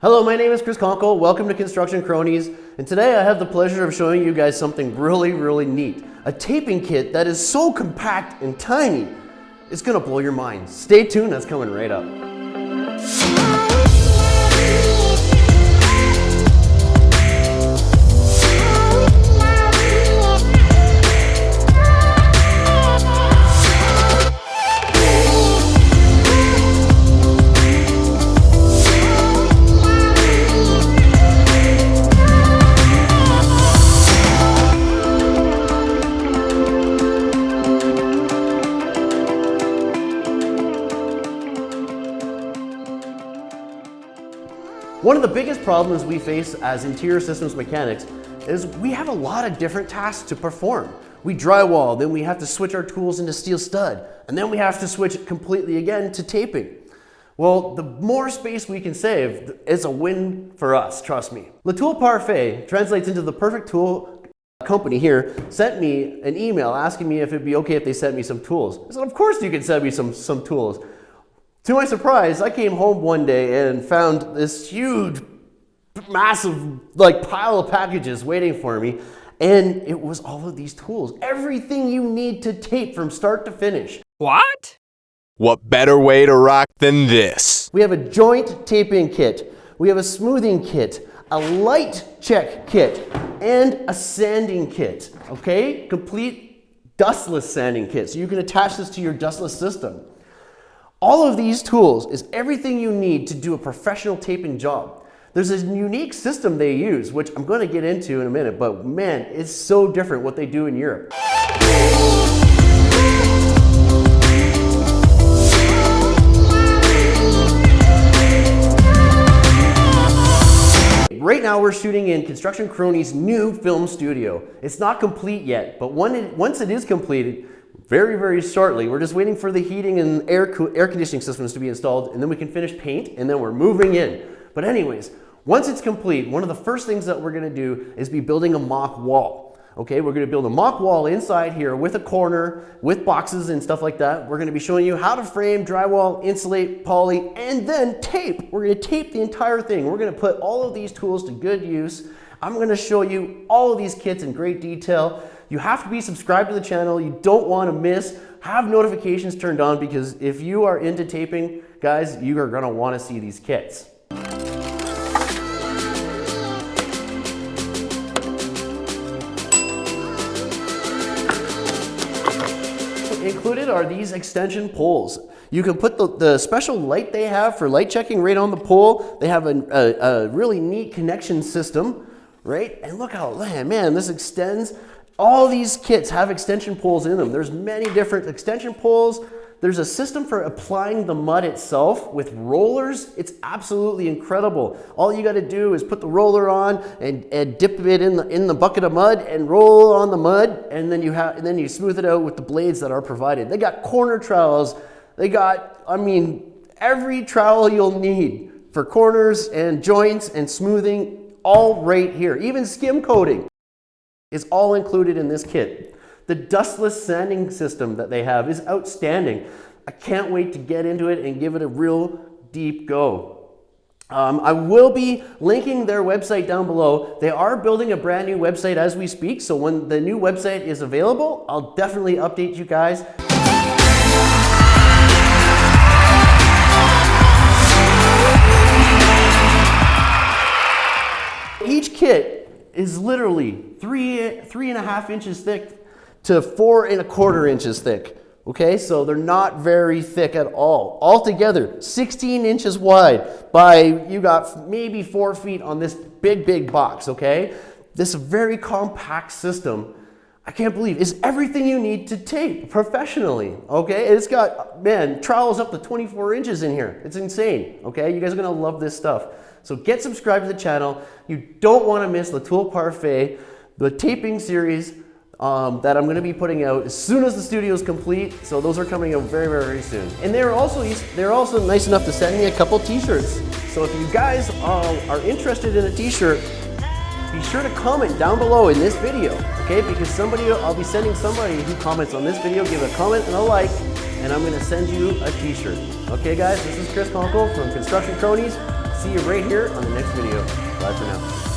Hello, my name is Chris Conkle. Welcome to Construction Cronies. And today I have the pleasure of showing you guys something really, really neat. A taping kit that is so compact and tiny, it's gonna blow your mind. Stay tuned, that's coming right up. One of the biggest problems we face as interior systems mechanics is we have a lot of different tasks to perform. We drywall, then we have to switch our tools into steel stud, and then we have to switch it completely again to taping. Well, the more space we can save is a win for us, trust me. L'Outil Parfait translates into the perfect tool company here sent me an email asking me if it'd be okay if they sent me some tools. I said, of course you can send me some, some tools. To my surprise, I came home one day and found this huge, massive like pile of packages waiting for me. And it was all of these tools. Everything you need to tape from start to finish. What? What better way to rock than this? We have a joint taping kit. We have a smoothing kit, a light check kit, and a sanding kit, okay? Complete dustless sanding kit. So you can attach this to your dustless system. All of these tools is everything you need to do a professional taping job. There's a unique system they use, which I'm going to get into in a minute, but man, it's so different what they do in Europe. Right now we're shooting in Construction Cronies' new film studio. It's not complete yet, but it, once it is completed, very, very shortly. We're just waiting for the heating and air, air conditioning systems to be installed, and then we can finish paint, and then we're moving in. But anyways, once it's complete, one of the first things that we're gonna do is be building a mock wall. Okay, we're gonna build a mock wall inside here with a corner, with boxes and stuff like that. We're gonna be showing you how to frame, drywall, insulate, poly, and then tape. We're gonna tape the entire thing. We're gonna put all of these tools to good use. I'm gonna show you all of these kits in great detail. You have to be subscribed to the channel. You don't want to miss. Have notifications turned on because if you are into taping, guys, you are going to want to see these kits. Included are these extension poles. You can put the, the special light they have for light checking right on the pole. They have a, a, a really neat connection system, right? And look how, man, this extends all these kits have extension poles in them. There's many different extension poles. There's a system for applying the mud itself with rollers. It's absolutely incredible. All you got to do is put the roller on and, and dip it in the, in the bucket of mud and roll on the mud, and then you have and then you smooth it out with the blades that are provided. They got corner trowels. They got, I mean, every trowel you'll need for corners and joints and smoothing, all right here. Even skim coating is all included in this kit. The dustless sanding system that they have is outstanding. I can't wait to get into it and give it a real deep go. Um, I will be linking their website down below. They are building a brand new website as we speak, so when the new website is available, I'll definitely update you guys. Each kit is literally three, three and a half inches thick to four and a quarter inches thick. Okay, so they're not very thick at all. Altogether, 16 inches wide by, you got maybe four feet on this big, big box, okay? This very compact system, I can't believe, is everything you need to tape professionally, okay? It's got, man, trowels up to 24 inches in here. It's insane, okay? You guys are gonna love this stuff. So get subscribed to the channel. You don't want to miss L'Outil Parfait, the taping series um, that I'm going to be putting out as soon as the studio is complete. So those are coming out very, very, very soon. And they're also they're also nice enough to send me a couple t-shirts. So if you guys uh, are interested in a t-shirt, be sure to comment down below in this video, okay? Because somebody, I'll be sending somebody who comments on this video, give a comment and a like, and I'm gonna send you a t-shirt. Okay guys, this is Chris Conkle from Construction Cronies. See you right here on the next video. Bye for now.